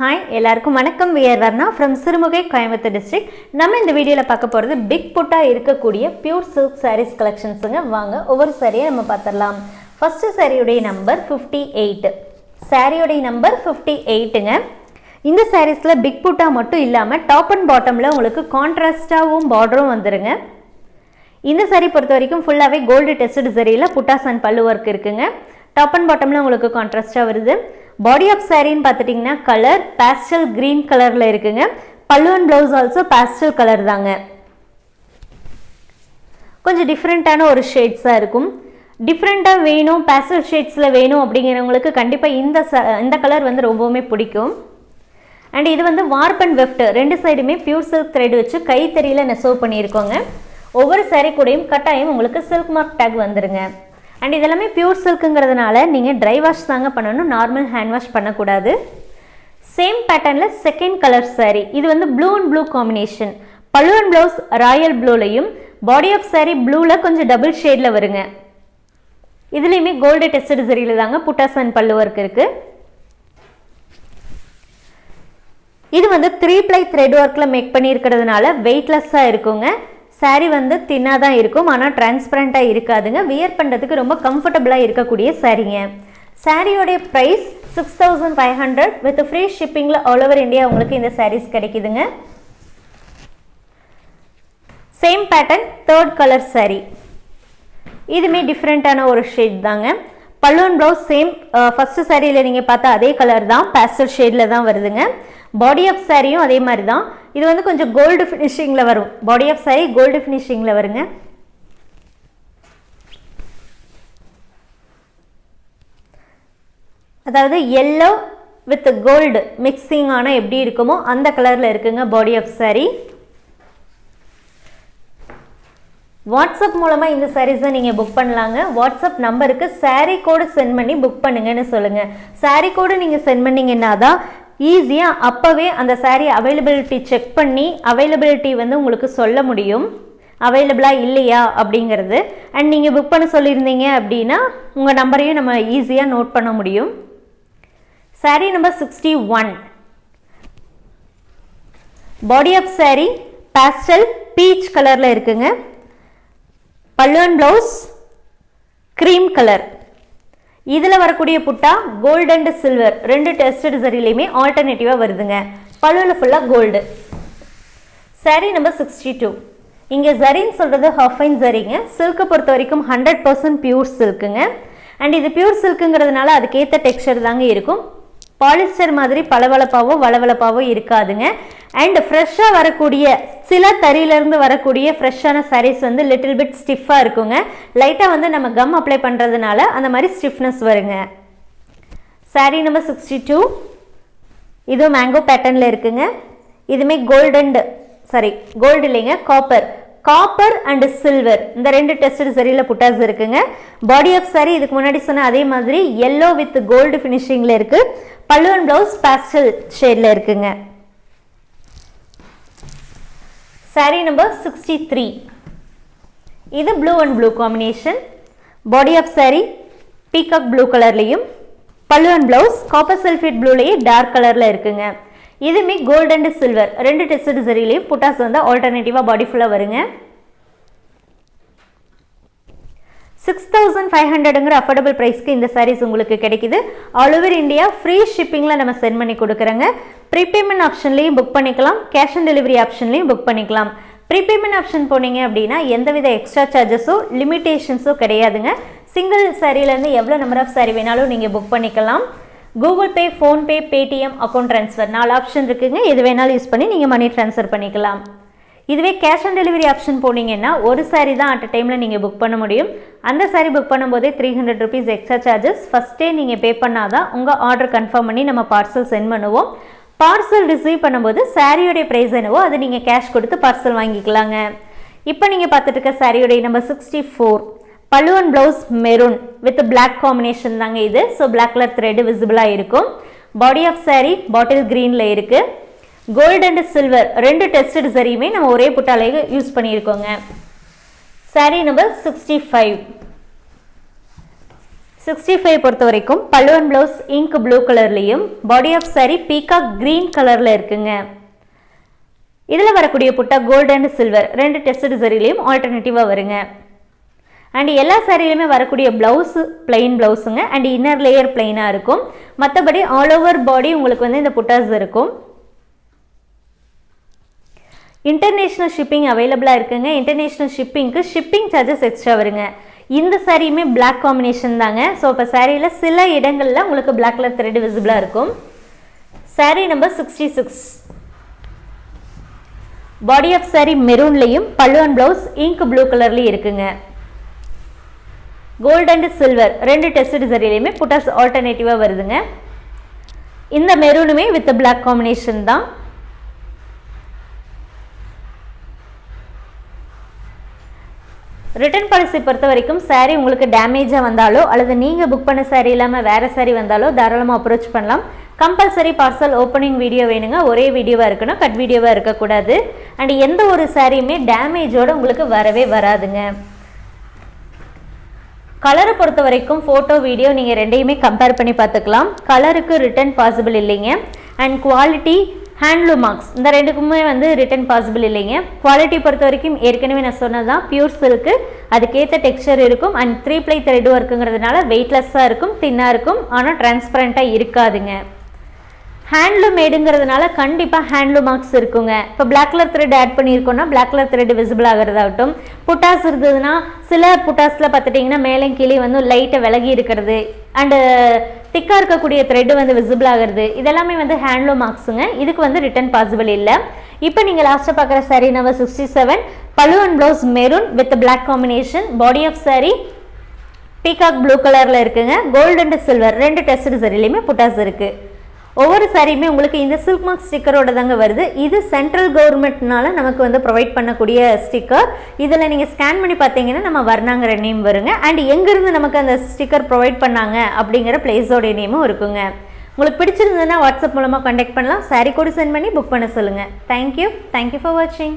Hi எல்லாருக்கும் வணக்கம். We're Varna from Sirumugai Coimbatore district நம்ம இந்த வீடியோவில் பார்க்க போகிறது பிக் புட்டாக இருக்கக்கூடிய பியூர் சில்க் சாரீஸ் கலெக்ஷன்ஸுங்க வாங்க ஒவ்வொரு சாரியை நம்ம பார்த்துடலாம். ஃபஸ்ட்டு சாரியுடைய நம்பர் ஃபிஃப்டி எயிட் சாரியுடைய நம்பர் ஃபிஃப்டி எயிட்டுங்க இந்த சாரீஸில் பிக் புட்டா மட்டும் இல்லாமல் டாப் அண்ட் பாட்டமில் உங்களுக்கு கான்ட்ராஸ்டாகவும் பார்டரும் வந்துடுங்க இந்த சாரீ பொறுத்த வரைக்கும் ஃபுல்லாகவே கோல்டு டெஸ்டட் சரியில் புட்டாஸ் அண்ட் பல்லு ஒர்க் இருக்குங்க. டாப் அண்ட் பாட்டமில் உங்களுக்கு கான்ட்ராஸ்டாக வருது. பாடி ஆஃப் சாரின்னு பார்த்துட்டிங்கன்னா கலர் பேஸ்டல் க்ரீன் கலரில் இருக்குங்க. Pallu and blouse also pastel colour தாங்க. கொஞ்சம் டிஃப்ரெண்ட்டான ஒரு ஷேட்ஸாக இருக்கும். டிஃப்ரெண்ட்டாக வேணும் பேஸ்டல் ஷேட்ஸில் வேணும் அப்படிங்கிறவங்களுக்கு கண்டிப்பாக இந்த ச இந்த கலர் வந்து ரொம்பவுமே பிடிக்கும். அண்ட் இது வந்து வார்ப் அண்ட் வெஃப்ட் ரெண்டு சைடுமே பியூர் சில்க் த்ரெட் வச்சு கைத்தறியில் நெசவு பண்ணியிருக்கோங்க. ஒவ்வொரு சாரீ கூடயும் கட்டாயம் உங்களுக்கு சில்க் மார்க் டேக் வந்துருங்க. அண்ட் இதெல்லாமே பியூர் சில்க்குங்கிறதுனால நீங்கள் ட்ரை வாஷ் தாங்க பண்ணணும் நார்மல் ஹேண்ட் வாஷ் பண்ணக்கூடாது. சேம் பேட்டர்னில் செகண்ட் கலர் சாரீ இது வந்து blue and blue combination pallu and blouse royal ப்ளூலையும் body of saree ப்ளூவில் கொஞ்சம் டபுள் ஷேடில் வருங்க. இதுலேயுமே கோல்டு டெஸ்டட் சரியில் தாங்க புட்டாஸ் அண்ட் பல்லு ஒர்க் இருக்குது இது வந்து த்ரீ ப்ளை த்ரெட் ஒர்க்கில் மேக் பண்ணியிருக்கிறதுனால வெயிட்லெஸ்ஸாக இருக்குங்க. Saree வந்து தின்னாக தான் இருக்கும் ஆனால் டிரான்ஸ்பரண்ட்டாக இருக்காதுங்க. வியர் பண்ணுறதுக்கு ரொம்ப கம்ஃபர்டபுளாக இருக்கக்கூடிய சாரீங்க சாரியோடைய price six thousand five hundred with free ஷிப்பிங்கில் all over India உங்களுக்கு இந்த சாரீஸ் கிடைக்குதுங்க. Same pattern third colour saree. இதுமே டிஃப்ரெண்ட்டான ஒரு ஷேட் தாங்க. பல்லுவன் ப்ளவுஸ் சேம் ஃபஸ்ட்டு சாரியில் நீங்கள் பார்த்தா அதே கலர் தான். பேஸ்டல் ஷேடில் தான் வருதுங்க. பாடி ஆஃப் சாரியும் அதே மாதிரி தான் இது வந்து கொஞ்சம் கோல்டு ஃபினிஷிங்கில் வரும். பாடி ஆஃப் சாரி கோல்டு ஃபினிஷிங்கில் வருங்க. அதாவது எல்லோ வித் கோல்டு மிக்சிங் ஆனால் எப்படி இருக்குமோ அந்த கலரில் இருக்குங்க பாடி ஆஃப் சாரி வாட்ஸ்அப் மூலமாக இந்த சாரீஸை நீங்கள் புக் பண்ணலாங்க. வாட்ஸ்அப் நம்பருக்கு சாரீ கோடு சென்ட் பண்ணி புக் பண்ணுங்கன்னு சொல்லுங்கள் சாரீ கோடு நீங்கள் சென்ட் பண்ணிங்கன்னா தான் ஈஸியாக அப்போவே அந்த சாரீ அவைலபிலிட்டி செக் பண்ணி அவைலபிலிட்டி வந்து உங்களுக்கு சொல்ல முடியும். அவைலபிளாக இல்லையா அப்படிங்கிறது. அண்ட் நீங்கள் புக் பண்ண சொல்லியிருந்தீங்க அப்படின்னா உங்கள் நம்பரையும் நம்ம ஈஸியாக நோட் பண்ண முடியும். Saree number sixty one body of saree pastel peach கலரில் இருக்குங்க. பல்லுவன் ப்ளவுஸ் க்ரீம் கலர் இதில் வரக்கூடிய புட்டா கோல்டு அண்ட் சில்வர் ரெண்டு டெஸ்டட் சரிலையுமே ஆல்டர்னேட்டிவாக வருதுங்க. பல்லுவில் ஃபுல்லாக கோல்டு சரி நம்பர் சிக்ஸ்டி டூ இங்கே ஜரின்னு சொல்கிறது ஹஃபைன் ஜரிங்க சில்க்கை பொறுத்த வரைக்கும் ஹண்ட்ரட் பர்சன்ட் பியூர் சில்க்குங்க அண்ட் இது பியூர் சில்க்குங்கிறதுனால அதுக்கேற்ற டெக்ஸ்டர் தாங்க இருக்கும். பாலிஸ்டர் மாதிரி பளபளப்பாவோ வளவளப்பாவோ இருக்காதுங்க. அண்ட் ஃப்ரெஷ்ஷாக வரக்கூடிய சில தறியிலேருந்து வரக்கூடிய ஃப்ரெஷ்ஷான சாரீஸ் வந்து லிட்டில் பிட் ஸ்டிஃபாக இருக்குங்க. லைட்டாக வந்து நம்ம கம் அப்ளை பண்ணுறதுனால அந்த மாதிரி ஸ்டிஃப்னஸ் வருங்க. சாரீ நம்பர் சிக்ஸ்டி டூ இதுவும் மேங்கோ பேட்டர்னில் இருக்குங்க. இதுவுமே கோல்டண்டு சாரி கோல்டு இல்லைங்க காப்பர் காப்பர் அண்ட் சில்வர் இந்த ரெண்டு டெஸ்டட் சரியில் புட்டாஸ் இருக்குங்க. பாடி ஆஃப் சாரி இதுக்கு முன்னாடி சொன்ன அதே மாதிரி எல்லோ வித் கோல்டு ஃபினிஷிங்கில் இருக்குது பல்லு அண்ட் ப்ளவுஸ் பேஸ்டல் ஷேடில் இருக்குங்க. சாரி நம்பர் சிக்ஸ்டி த்ரீ இது blue and blue combination body of saree peacock blue கலர்லேயும் pallu and blouse copper sulphate ப்ளூலேயே dark கலரில் இருக்குங்க. இதுவுமே கோல்டு அண்ட் சில்வர் ரெண்டு டெஸ்ட் சரிலையும் புட்டாஸ் வந்து ஆல்டர்னேட்டிவாக பாடி ஃபுல்லாக வருங்க. சிக்ஸ் தௌசண்ட் ஃபைவ் ஹண்ட்ரடுங்கிற அஃபோர்டபுள் ப்ரைஸ்க்கு இந்த சாரீஸ் உங்களுக்கு கிடைக்குது. ஆல் ஓவர் இந்தியா ஃப்ரீ ஷிப்பிங்கில் நம்ம சென்ட் பண்ணி கொடுக்குறோங்க. ப்ரீபேமெண்ட் ஆப்ஷன்லேயும் புக் பண்ணிக்கலாம். கேஷ் ஆன் டெலிவரி ஆப்ஷன்லேயும் புக் பண்ணிக்கலாம். ப்ரீபேமெண்ட் ஆப்ஷன் போனீங்க அப்படின்னா எந்தவித எக்ஸ்ட்ரா சார்ஜஸோ லிமிட்டேஷன்ஸோ கிடையாதுங்க. சிங்கிள் சாரீலேருந்து எவ்வளோ நம்பர் ஆஃப் சாரீ வேணாலும் நீங்கள் புக் பண்ணிக்கலாம். Google Pay PhonePe Paytm account transfer நாலு ஆப்ஷன் இருக்குங்க. எது வேணாலும் யூஸ் பண்ணி நீங்கள் மணி ட்ரான்ஸ்ஃபர் பண்ணிக்கலாம். இதுவே கேஷ் ஆன் டெலிவரி ஆப்ஷன் போனீங்கன்னா ஒரு சாரி தான் அட் டைமில் நீங்கள் புக் பண்ண முடியும். அந்த சாரி புக் பண்ணும்போதே three hundred rupees extra charges ஃபஸ்ட்டே நீங்கள் பே பண்ணாதான் உங்கள் ஆர்டர் கன்ஃபார்ம் பண்ணி நம்ம பார்சல் சென்ட் பண்ணுவோம். பார்சல் ரிசீவ் பண்ணும்போது சாரியோடைய ப்ரைஸ் என்னவோ அது நீங்கள் கேஷ் கொடுத்து பார்சல் வாங்கிக்கலாங்க. இப்போ நீங்கள் பார்த்துட்டு இருக்க சாரியோடைய number sixty four pallu and blouse maroon with black combination தாங்க இது. ஸோ பிளாக் கலர் த்ரெட் விசிபிளாக இருக்கும். பாடி ஆஃப் சாரி பாட்டில் க்ரீனில் இருக்குது கோல்டு அண்ட் சில்வர் ரெண்டு டெஸ்டட் சரியுமே நம்ம ஒரே புட்டாலேயே use பண்ணியிருக்கோங்க. Saree number sixty five sixty five பொறுத்த வரைக்கும் பல்லுவன் ப்ளவுஸ் இங்க் ப்ளூ கலர்லேயும் body of saree peacock green கலரில் இருக்குங்க. இதில் வரக்கூடிய புட்டா கோல்டு அண்ட் சில்வர் ரெண்டு டெஸ்ட் சரிலையும் ஆல்டர்னேட்டிவாக வருங்க. அண்ட் எல்லா சாரிலையுமே வரக்கூடிய ப்ளவுஸு பிளெயின் ப்ளவுஸுங்க அண்ட் இன்னர் லேயர் பிளெயினாக இருக்கும். மற்றபடி ஆல் ஓவர் பாடி உங்களுக்கு வந்து இந்த புட்டாஸ் இருக்கும். இன்டர்நேஷ்னல் ஷிப்பிங் அவைலபிளாக இருக்குங்க. இன்டர்நேஷ்னல் ஷிப்பிங்க்கு ஷிப்பிங் சார்ஜஸ் எக்ஸ்ட்ரா வருங்க. இந்த சாரியுமே பிளாக் காம்பினேஷன் தாங்க. ஸோ இப்போ சாரியில் சில இடங்களில் உங்களுக்கு பிளாக் கலர் த்ரெட் விசிபிளாக இருக்கும். Saree number sixty six body of saree மெரூன்லேயும் pallu and blouse ink blue கலர்லேயும் இருக்குங்க. கோல்டு அண்ட் சில்வர் ரெண்டு டெஸ்ட் சரியிலையுமே புட்டாஸ் ஆல்டர்னேட்டிவாக வருதுங்க. இந்த மெரூனுமே வித் பிளாக் காம்பினேஷன் தான். ரிட்டர்ன் பாலிசி பொறுத்த வரைக்கும் சாரீ உங்களுக்கு டேமேஜாக வந்தாலோ அல்லது நீங்கள் புக் பண்ண சாரீ இல்லாமல் வேறு சாரீ வந்தாலோ தாராளமாக அப்ரோச் பண்ணலாம். கம்பல்சரி பார்சல் ஓப்பனிங் வீடியோ வேணுங்க. ஒரே வீடியோவாக இருக்கணும் கட் வீடியோவாக இருக்கக்கூடாது. அண்ட் எந்த ஒரு சாரியுமே டேமேஜோடு உங்களுக்கு வரவே வராதுங்க. கலரை பொறுத்த வரைக்கும் ஃபோட்டோ வீடியோ நீங்கள் ரெண்டையுமே கம்பேர் பண்ணி பார்த்துக்கலாம். கலருக்கு ரிட்டர்ன் பாசிபிள் இல்லைங்க. அண்ட் குவாலிட்டி ஹேண்ட்லூம் மார்க்ஸ் இந்த ரெண்டுக்குமே வந்து ரிட்டன் பாசிபிள் இல்லைங்க. குவாலிட்டி பொறுத்த வரைக்கும் ஏற்கனவே நான் சொன்னது தான் பியூர் சில்க்கு அதுக்கேற்ற டெக்ஸ்சர் இருக்கும். அண்ட் த்ரீ ப்ளை த்ரெட் ஒர்க்குங்கிறதுனால வெயிட்லெஸ்ஸாக இருக்கும் தின்னாக இருக்கும். ஆனால் டிரான்ஸ்பரண்ட்டாக இருக்காதுங்க. ஹேண்ட்லூம் மேடுங்கிறதுனால கண்டிப்பாக ஹேண்ட்லூம் மார்க்ஸ் இருக்குங்க. இப்போ பிளாக் கலர் த்ரெட் ஆட் பண்ணியிருக்கோம்னா பிளாக் கலர் த்ரெட் விசிபிள் ஆகிறதாகட்டும். புட்டாஸ் இருந்ததுன்னா சில புட்டாஸில் பார்த்துட்டிங்கன்னா மேலே கீழே வந்து லைட்டை விலகி இருக்கிறது. அண்டு திக்காக இருக்கக்கூடிய த்ரெட்டு வந்து விசிபிள் ஆகிறது. இதெல்லாமே வந்து ஹேண்ட்லூம் மார்க்ஸுங்க இதுக்கு வந்து ரிட்டர்ன் பாசிபிள் இல்லை. இப்போ நீங்கள் லாஸ்ட்டாக பார்க்குற சாரீ நம்பர் சிக்ஸ்டி செவன் பழு and blouse maroon with black combination body of saree peacock blue கலரில் இருக்குங்க. கோல்டு அண்ட் சில்வர் ரெண்டு டெஸ்ட் சரிலையுமே புட்டாஸ் இருக்குது ஒவ்வொரு சாரியுமே உங்களுக்கு இந்த சில்க் மார்க் ஸ்டிக்கரோட தாங்க வருது. இது சென்ட்ரல் கவர்மெண்ட்னால நமக்கு வந்து ப்ரொவைட் பண்ணக்கூடிய ஸ்டிக்கர் இதில் நீங்கள் ஸ்கேன் பண்ணி பார்த்தீங்கன்னா நம்ம வர்ணாங்கிற நேம் வருங்க. அண்ட் எங்கேருந்து நமக்கு அந்த ஸ்டிக்கர் ப்ரொவைட் பண்ணாங்க அப்படிங்கிற பிளேஸோடைய நேமும் இருக்குங்க. உங்களுக்கு பிடிச்சிருந்ததுன்னா வாட்ஸ்அப் மூலமாக கான்டாக்ட் பண்ணலாம். சாரி கூட சென்ட் பண்ணி புக் பண்ண சொல்லுங்கள் தேங்க்யூ தேங்க்யூ ஃபார் வாட்சிங்